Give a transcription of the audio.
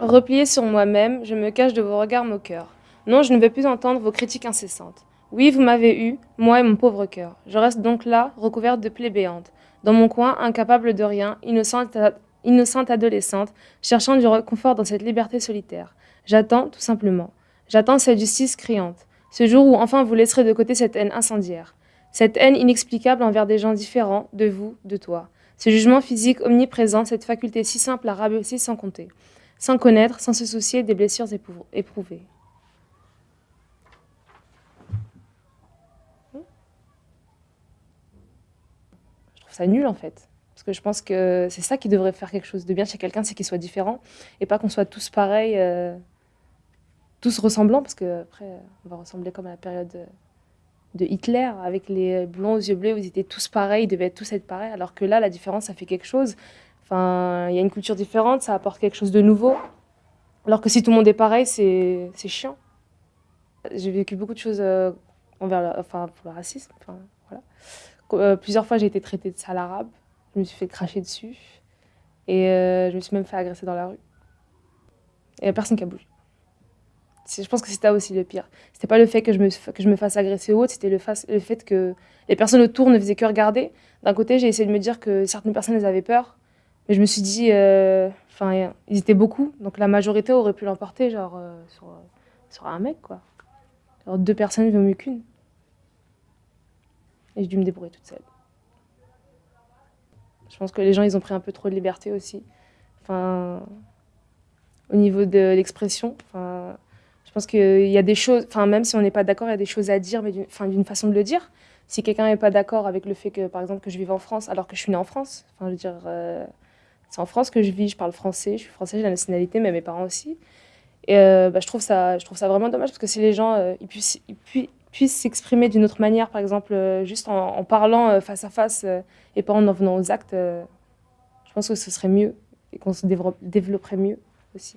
Replié sur moi-même, je me cache de vos regards moqueurs. Non, je ne veux plus entendre vos critiques incessantes. Oui, vous m'avez eu, moi et mon pauvre cœur. Je reste donc là, recouverte de plaies béantes. Dans mon coin, incapable de rien, innocente, innocente adolescente, cherchant du réconfort dans cette liberté solitaire. J'attends, tout simplement. J'attends cette justice criante. Ce jour où enfin vous laisserez de côté cette haine incendiaire. Cette haine inexplicable envers des gens différents, de vous, de toi. Ce jugement physique omniprésent, cette faculté si simple à rabaisser sans compter sans connaître, sans se soucier des blessures éprouvées. Je trouve ça nul en fait. Parce que je pense que c'est ça qui devrait faire quelque chose de bien chez quelqu'un, c'est qu'il soit différent. Et pas qu'on soit tous pareils, euh, tous ressemblants, parce qu'après, on va ressembler comme à la période de Hitler, avec les blonds aux yeux bleus, où ils étaient tous pareils, ils devaient tous être pareils, alors que là, la différence, ça fait quelque chose. Enfin, il y a une culture différente, ça apporte quelque chose de nouveau. Alors que si tout le monde est pareil, c'est chiant. J'ai vécu beaucoup de choses euh, envers enfin, pour le racisme. Enfin, voilà. Euh, plusieurs fois, j'ai été traitée de sale arabe. Je me suis fait cracher dessus. Et euh, je me suis même fait agresser dans la rue. Et personne qui a bougé. Je pense que c'était aussi le pire. C'était pas le fait que je me, que je me fasse agresser ou autre, c'était le, le, fait que les personnes autour ne faisaient que regarder. D'un côté, j'ai essayé de me dire que certaines personnes, elles avaient peur. Mais je me suis dit, euh, enfin, ils étaient beaucoup, donc la majorité aurait pu l'emporter, genre, euh, sur, sur, un mec, quoi. Genre, deux personnes vaut mieux qu'une. Et j'ai dû me débrouiller toute seule. Je pense que les gens, ils ont pris un peu trop de liberté aussi. Enfin, au niveau de l'expression, enfin, je pense qu'il y a des choses, enfin, même si on n'est pas d'accord, il y a des choses à dire, mais d'une façon de le dire. Si quelqu'un n'est pas d'accord avec le fait que, par exemple, que je vive en France alors que je suis née en France, enfin, je veux dire, euh, c'est en France que je vis, je parle français, je suis française, j'ai la nationalité, mais mes parents aussi. Et euh, bah, je, trouve ça, je trouve ça vraiment dommage parce que si les gens euh, ils puissent, puissent s'exprimer d'une autre manière, par exemple, euh, juste en, parlant face à face et pas en en venant aux actes, je pense que ce serait mieux et qu'on se développerait mieux aussi.